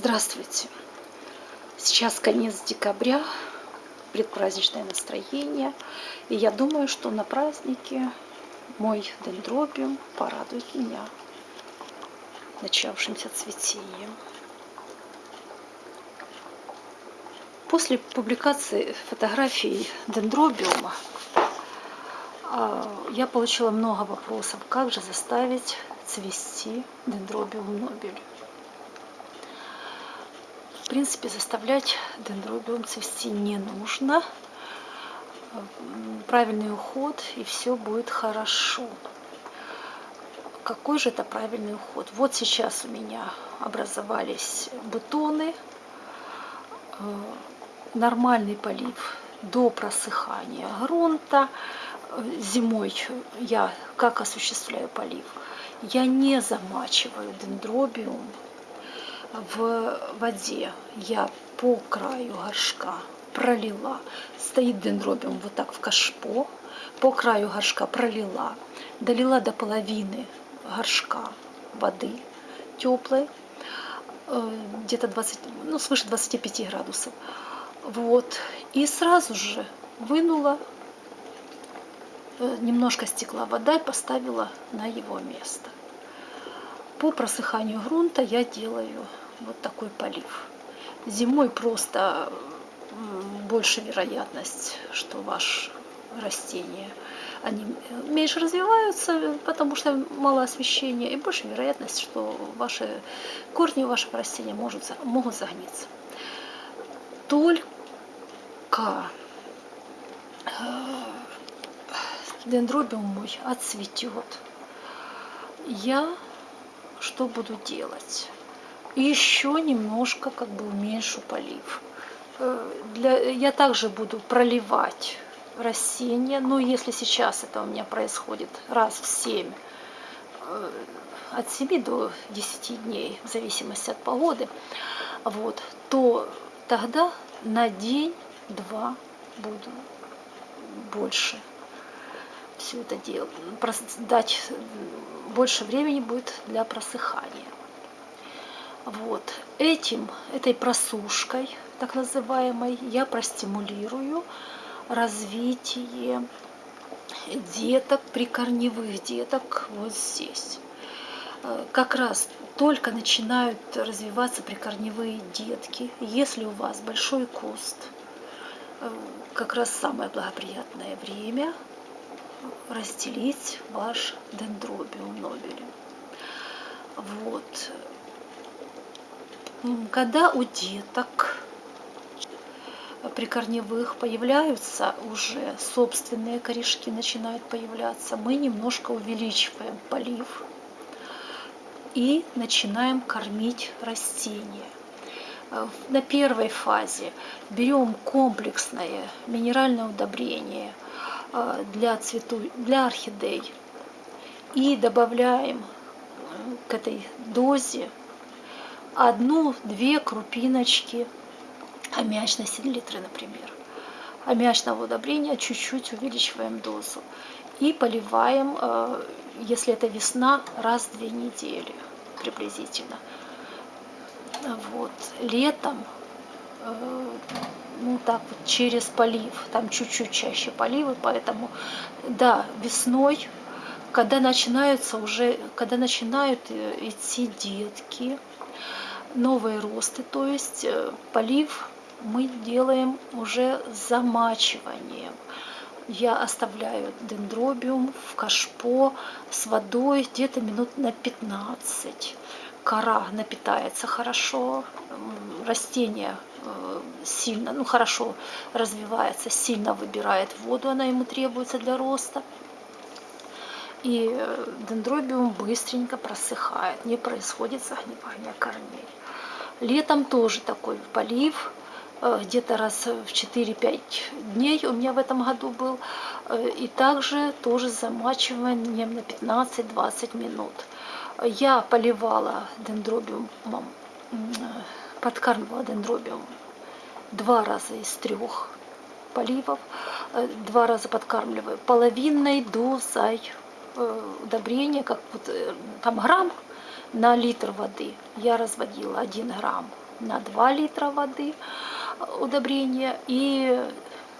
Здравствуйте! Сейчас конец декабря, предпраздничное настроение. И я думаю, что на празднике мой дендробиум порадует меня начавшимся цветением. После публикации фотографий дендробиума а, я получила много вопросов, как же заставить цвести дендробиум нобель. В принципе, заставлять дендробиум цвести не нужно. Правильный уход, и все будет хорошо. Какой же это правильный уход? Вот сейчас у меня образовались бутоны. Э, нормальный полив до просыхания грунта. Зимой я как осуществляю полив? Я не замачиваю дендробиум в воде я по краю горшка пролила, стоит дендробиум вот так в кашпо, по краю горшка пролила, долила до половины горшка воды теплой, э, где-то 20, ну, свыше 25 градусов. Вот. И сразу же вынула, э, немножко стекла вода и поставила на его место. По просыханию грунта я делаю вот такой полив. Зимой просто больше вероятность, что ваш растение они меньше развиваются, потому что мало освещения, и больше вероятность, что ваши корни вашего растения может, могут загниться. Только э, дендробиум мой отцветет. Я что буду делать? Еще немножко как бы уменьшу полив. Э, для, я также буду проливать растения, но если сейчас это у меня происходит раз в 7, э, от 7 до 10 дней, в зависимости от погоды, вот, то тогда на день-два буду больше все это делать, дать больше времени будет для просыхания. Вот этим, этой просушкой, так называемой, я простимулирую развитие деток, прикорневых деток вот здесь. Э, как раз только начинают развиваться прикорневые детки. Если у вас большой куст, э, как раз самое благоприятное время разделить ваш дендробиум нобелем. Вот. Когда у деток прикорневых появляются уже собственные корешки, начинают появляться, мы немножко увеличиваем полив и начинаем кормить растения. На первой фазе берем комплексное минеральное удобрение а, для, цвету, для орхидей и добавляем к этой дозе одну-две крупиночки аммиачной селитры, например. Аммиачного удобрения чуть-чуть увеличиваем дозу. И поливаем, э, если это весна, раз в две недели приблизительно. Вот. Летом, э, ну так вот, через полив, там чуть-чуть чаще поливы, поэтому, да, весной, когда начинаются уже, когда начинают э, идти детки, новые росты, то есть э, полив мы делаем уже замачиванием. Я оставляю дендробиум в кашпо с водой где-то минут на 15. Кора напитается хорошо, растение э, сильно, ну хорошо развивается, сильно выбирает воду, она ему требуется для роста. И э, дендробиум быстренько просыхает, не происходит загнивание корней. Летом тоже такой полив, э, где-то раз в 4-5 дней у меня в этом году был. Э, и также тоже замачиванием на 15-20 минут. Я поливала дендробиумом, подкармливала дендробиум два раза из трех поливов, два раза подкармливаю половинной дозой удобрения, как вот там грамм на литр воды я разводила 1 грамм на 2 литра воды удобрения. И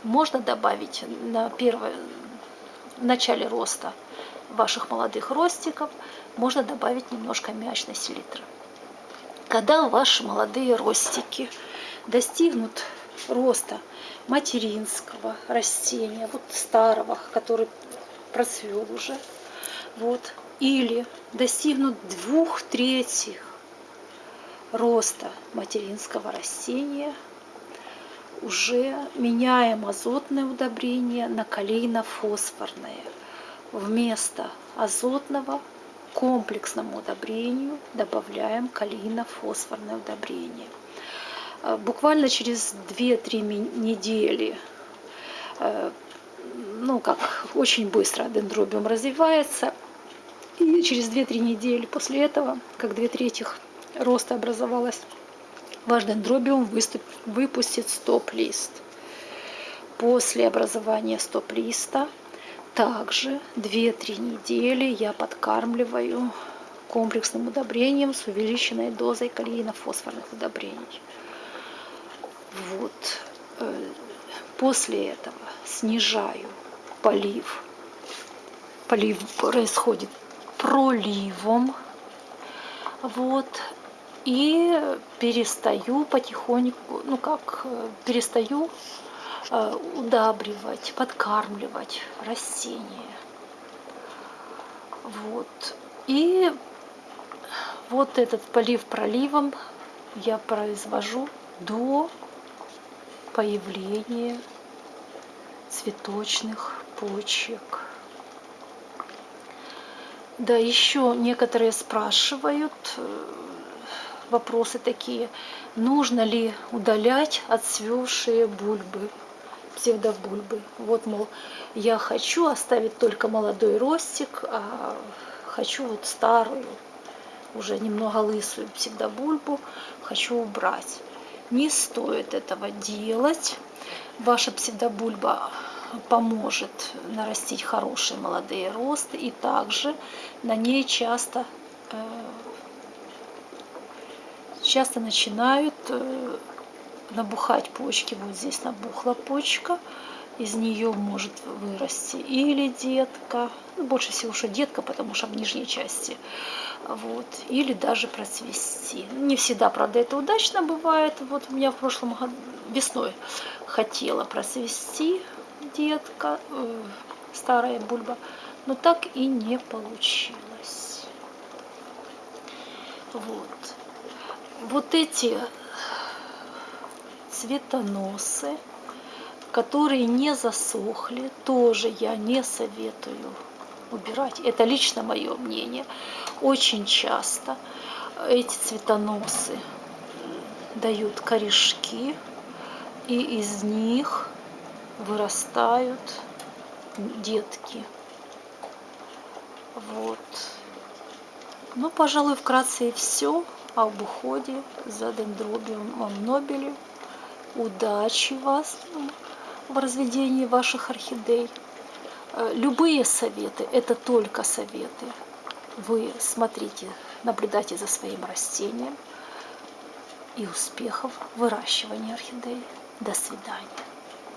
можно добавить на первое, в начале роста ваших молодых ростиков, можно добавить немножко мячной селитры. Когда ваши молодые ростики достигнут роста материнского растения, вот старого, который процвел уже, вот, или достигнут двух третьих роста материнского растения, уже меняем азотное удобрение на калийно-фосфорное. Вместо азотного комплексному удобрению добавляем калийно-фосфорное удобрение. Э, буквально через 2-3 недели, э, ну как очень быстро дендробиум развивается, и через 2-3 недели после этого, как 2 трети роста образовалась, ваш дендробиум выступ, выпустит стоп-лист. После образования стоп-листа также 2-3 недели я подкармливаю комплексным удобрением с увеличенной дозой калийно-фосфорных удобрений. Вот. Э, после этого снижаю полив. Полив происходит проливом. Вот. И перестаю потихоньку, ну как, э, перестаю э, удабривать, подкармливать растения. Вот. И вот этот полив проливом я произвожу до появления цветочных почек. Да, еще некоторые спрашивают э, вопросы такие, нужно ли удалять отцвевшие бульбы, псевдобульбы. Вот, мол, я хочу оставить только молодой ростик, а хочу вот старую, уже немного лысую псевдобульбу, хочу убрать. Не стоит этого делать. Ваша псевдобульба поможет нарастить хорошие молодые росты. И также на ней часто, э, часто начинают э, набухать почки. Вот здесь набухла почка. Из нее может вырасти или детка, ну, больше всего, что детка, потому что в нижней части вот, или даже процвести. Не всегда, правда, это удачно бывает. Вот у меня в прошлом году весной хотела просвести детка, э, старая бульба, но так и не получилось. Вот. Вот эти цветоносы, которые не засохли, тоже я не советую убирать. Это лично мое мнение. Очень часто эти цветоносы дают корешки, и из них вырастают детки. Вот. Ну, пожалуй, вкратце и все об уходе за дендробиумом нобели. Удачи вас в разведении ваших орхидей. Э, любые советы – это только советы. Вы смотрите, наблюдайте за своим растением и успехов в выращивании орхидей. До свидания.